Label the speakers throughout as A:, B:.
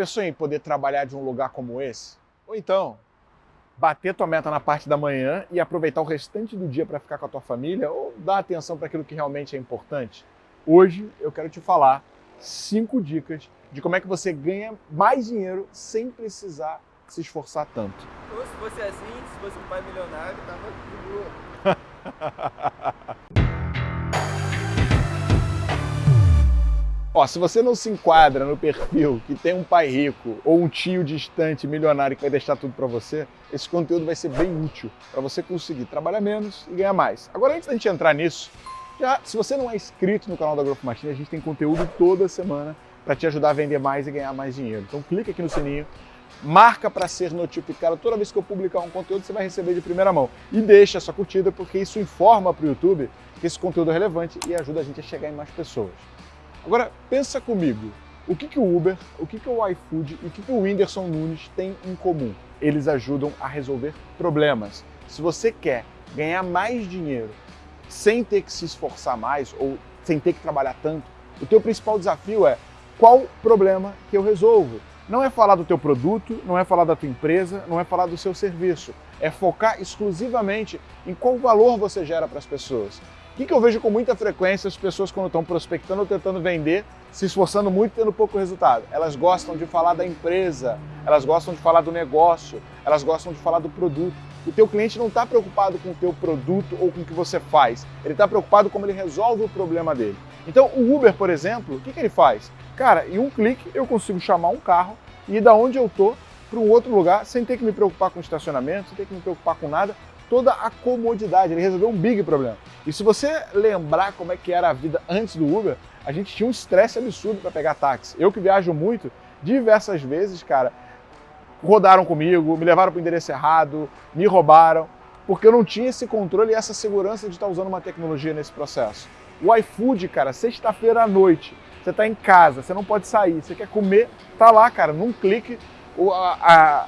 A: pensou em poder trabalhar de um lugar como esse? Ou então, bater tua meta na parte da manhã e aproveitar o restante do dia para ficar com a tua família ou dar atenção para aquilo que realmente é importante? Hoje eu quero te falar cinco dicas de como é que você ganha mais dinheiro sem precisar se esforçar tanto.
B: Ou se fosse assim, se fosse um pai milionário, tava de boa.
A: Ó, se você não se enquadra no perfil que tem um pai rico ou um tio distante, milionário que vai deixar tudo para você, esse conteúdo vai ser bem útil para você conseguir trabalhar menos e ganhar mais. Agora, antes da gente entrar nisso, já, se você não é inscrito no canal da Growth Machine, a gente tem conteúdo toda semana para te ajudar a vender mais e ganhar mais dinheiro. Então clica aqui no sininho, marca para ser notificado. Toda vez que eu publicar um conteúdo, você vai receber de primeira mão. E deixa a sua curtida, porque isso informa para o YouTube que esse conteúdo é relevante e ajuda a gente a chegar em mais pessoas. Agora, pensa comigo, o que, que o Uber, o que, que o iFood e o que, que o Whindersson Nunes têm em comum? Eles ajudam a resolver problemas. Se você quer ganhar mais dinheiro sem ter que se esforçar mais ou sem ter que trabalhar tanto, o teu principal desafio é qual problema que eu resolvo? Não é falar do teu produto, não é falar da tua empresa, não é falar do seu serviço. É focar exclusivamente em qual valor você gera para as pessoas. Que, que eu vejo com muita frequência as pessoas quando estão prospectando ou tentando vender, se esforçando muito tendo pouco resultado? Elas gostam de falar da empresa, elas gostam de falar do negócio, elas gostam de falar do produto. O teu cliente não está preocupado com o teu produto ou com o que você faz, ele está preocupado como ele resolve o problema dele. Então o Uber, por exemplo, o que, que ele faz? Cara, em um clique eu consigo chamar um carro e ir da onde eu estou para um outro lugar sem ter que me preocupar com estacionamento, sem ter que me preocupar com nada, toda a comodidade, ele resolveu um big problema. E se você lembrar como é que era a vida antes do Uber, a gente tinha um estresse absurdo para pegar táxi. Eu que viajo muito, diversas vezes, cara, rodaram comigo, me levaram para o endereço errado, me roubaram, porque eu não tinha esse controle e essa segurança de estar usando uma tecnologia nesse processo. O iFood, cara, sexta-feira à noite, você está em casa, você não pode sair, você quer comer, tá lá, cara, num clique, a, a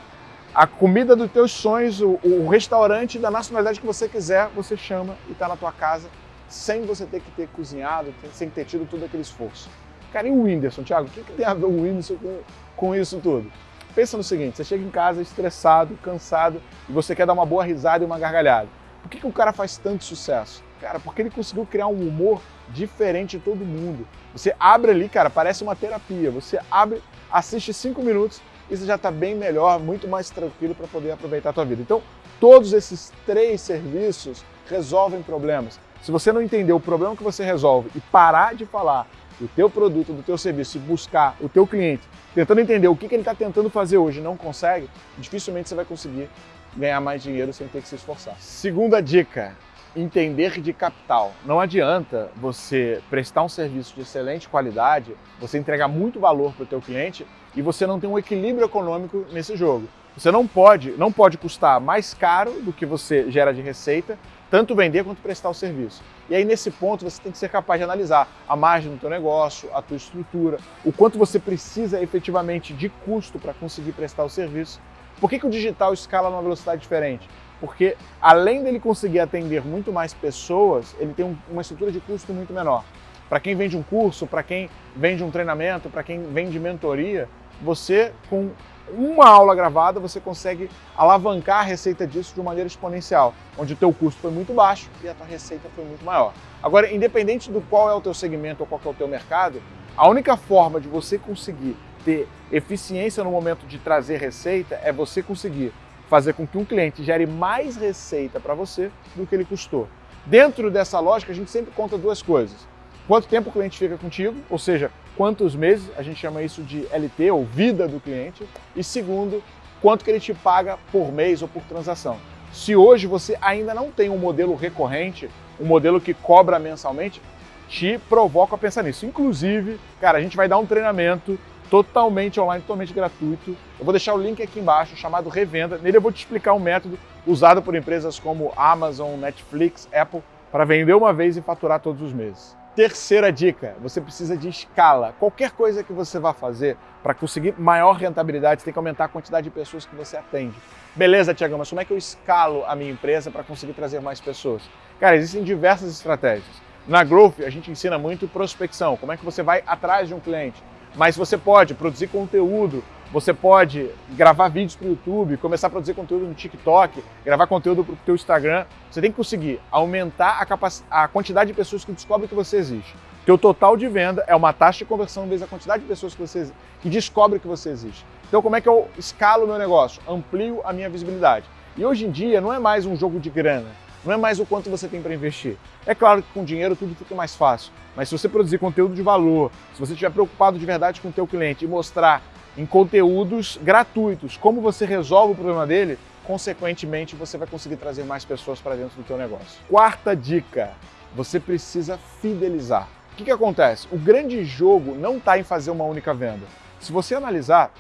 A: a comida dos teus sonhos, o, o, restaurante da nacionalidade que você quiser, você chama e está na tua casa sem você ter que ter cozinhado, sem ter tido todo aquele esforço. Cara, e o Whindersson, Thiago? O que, que tem a ver o Whindersson com, com isso tudo? Pensa no seguinte, você chega em casa estressado, cansado e você quer dar uma boa risada e uma gargalhada. Por que, que o cara faz tanto sucesso? Cara, porque ele conseguiu criar um humor diferente de todo mundo. Você abre ali, cara, parece uma terapia. Você abre, assiste cinco minutos e você já está bem melhor, muito mais tranquilo para poder aproveitar a tua vida. Então, todos esses três serviços resolvem problemas. Se você não entender o problema que você resolve e parar de falar do teu produto, do teu serviço e buscar o teu cliente, tentando entender o que, que ele está tentando fazer hoje e não consegue, dificilmente você vai conseguir ganhar mais dinheiro sem ter que se esforçar. Segunda dica, entender de capital. Não adianta você prestar um serviço de excelente qualidade, você entregar muito valor para o teu cliente e você não tem um equilíbrio econômico nesse jogo. Você não pode, não pode custar mais caro do que você gera de receita, tanto vender quanto prestar o serviço. E aí nesse ponto você tem que ser capaz de analisar a margem do teu negócio, a tua estrutura, o quanto você precisa efetivamente de custo para conseguir prestar o serviço. Por que, que o digital escala numa velocidade diferente? Porque além dele conseguir atender muito mais pessoas, ele tem uma estrutura de custo muito menor. Para quem vende um curso, para quem vende um treinamento, para quem vende mentoria, você com uma aula gravada você consegue alavancar a receita disso de maneira exponencial, onde o teu custo foi muito baixo e a tua receita foi muito maior. Agora, independente do qual é o teu segmento ou qual é o teu mercado, a única forma de você conseguir ter eficiência no momento de trazer receita é você conseguir fazer com que um cliente gere mais receita para você do que ele custou. Dentro dessa lógica, a gente sempre conta duas coisas. Quanto tempo o cliente fica contigo, ou seja, quantos meses, a gente chama isso de LT, ou vida do cliente. E segundo, quanto que ele te paga por mês ou por transação. Se hoje você ainda não tem um modelo recorrente, um modelo que cobra mensalmente, te provoca a pensar nisso. Inclusive, cara, a gente vai dar um treinamento totalmente online, totalmente gratuito. Eu vou deixar o link aqui embaixo, chamado Revenda. Nele eu vou te explicar um método usado por empresas como Amazon, Netflix, Apple, para vender uma vez e faturar todos os meses. Terceira dica, você precisa de escala. Qualquer coisa que você vá fazer para conseguir maior rentabilidade, você tem que aumentar a quantidade de pessoas que você atende. Beleza, Tiagão, mas como é que eu escalo a minha empresa para conseguir trazer mais pessoas? Cara, existem diversas estratégias. Na Growth, a gente ensina muito prospecção, como é que você vai atrás de um cliente. Mas você pode produzir conteúdo, você pode gravar vídeos para o YouTube, começar a produzir conteúdo no TikTok, gravar conteúdo para o teu Instagram. Você tem que conseguir aumentar a, capac... a quantidade de pessoas que descobrem que você existe. Teu total de venda é uma taxa de conversão vezes a quantidade de pessoas que você que descobrem que você existe. Então, como é que eu escalo o meu negócio? Amplio a minha visibilidade. E hoje em dia não é mais um jogo de grana, não é mais o quanto você tem para investir. É claro que com dinheiro tudo fica mais fácil, mas se você produzir conteúdo de valor, se você estiver preocupado de verdade com o teu cliente e mostrar em conteúdos gratuitos como você resolve o problema dele, consequentemente você vai conseguir trazer mais pessoas para dentro do teu negócio. Quarta dica, você precisa fidelizar. O que, que acontece? O grande jogo não está em fazer uma única venda. Se você analisar,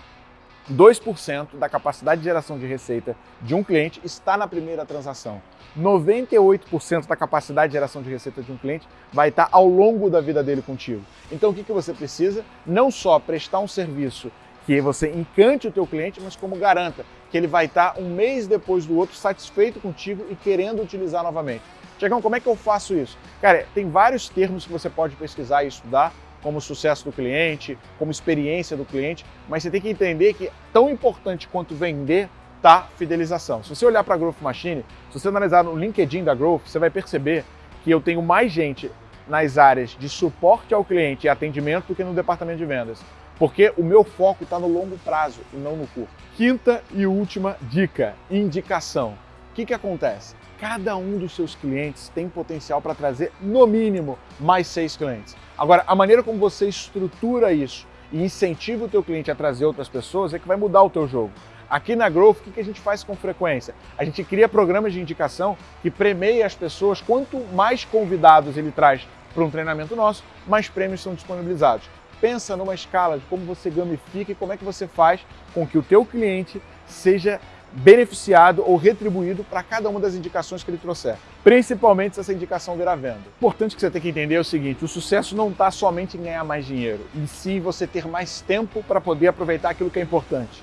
A: 2% da capacidade de geração de receita de um cliente está na primeira transação. 98% da capacidade de geração de receita de um cliente vai estar ao longo da vida dele contigo. Então o que, que você precisa? Não só prestar um serviço que você encante o teu cliente, mas como garanta que ele vai estar um mês depois do outro satisfeito contigo e querendo utilizar novamente. Tiagão, como é que eu faço isso? Cara, tem vários termos que você pode pesquisar e estudar, como sucesso do cliente, como experiência do cliente, mas você tem que entender que tão importante quanto vender tá fidelização. Se você olhar para a Growth Machine, se você analisar no LinkedIn da Growth, você vai perceber que eu tenho mais gente nas áreas de suporte ao cliente e atendimento do que no departamento de vendas, porque o meu foco está no longo prazo e não no curto. Quinta e última dica, indicação. O que, que acontece? Cada um dos seus clientes tem potencial para trazer, no mínimo, mais seis clientes. Agora, a maneira como você estrutura isso e incentiva o teu cliente a trazer outras pessoas é que vai mudar o teu jogo. Aqui na Growth, o que a gente faz com frequência? A gente cria programas de indicação que premeia as pessoas. Quanto mais convidados ele traz para um treinamento nosso, mais prêmios são disponibilizados. Pensa numa escala de como você gamifica e como é que você faz com que o teu cliente seja beneficiado ou retribuído para cada uma das indicações que ele trouxer, principalmente se essa indicação virar venda. Importante que você tem que entender é o seguinte, o sucesso não está somente em ganhar mais dinheiro, e sim você ter mais tempo para poder aproveitar aquilo que é importante.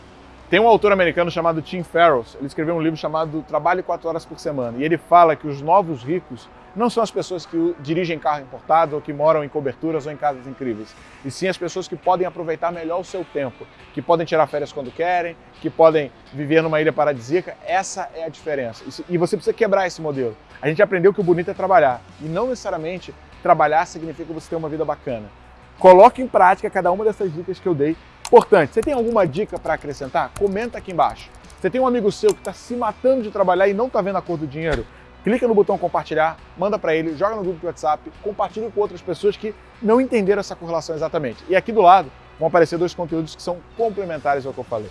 A: Tem um autor americano chamado Tim Ferriss, ele escreveu um livro chamado Trabalhe 4 horas por semana, e ele fala que os novos ricos não são as pessoas que dirigem carro importado ou que moram em coberturas ou em casas incríveis, e sim as pessoas que podem aproveitar melhor o seu tempo, que podem tirar férias quando querem, que podem viver numa ilha paradisíaca. Essa é a diferença. E você precisa quebrar esse modelo. A gente aprendeu que o bonito é trabalhar, e não necessariamente trabalhar significa você ter uma vida bacana. Coloque em prática cada uma dessas dicas que eu dei Importante, você tem alguma dica para acrescentar? Comenta aqui embaixo. Você tem um amigo seu que está se matando de trabalhar e não está vendo a cor do dinheiro? Clica no botão compartilhar, manda para ele, joga no grupo do WhatsApp, compartilha com outras pessoas que não entenderam essa correlação exatamente. E aqui do lado vão aparecer dois conteúdos que são complementares ao que eu falei.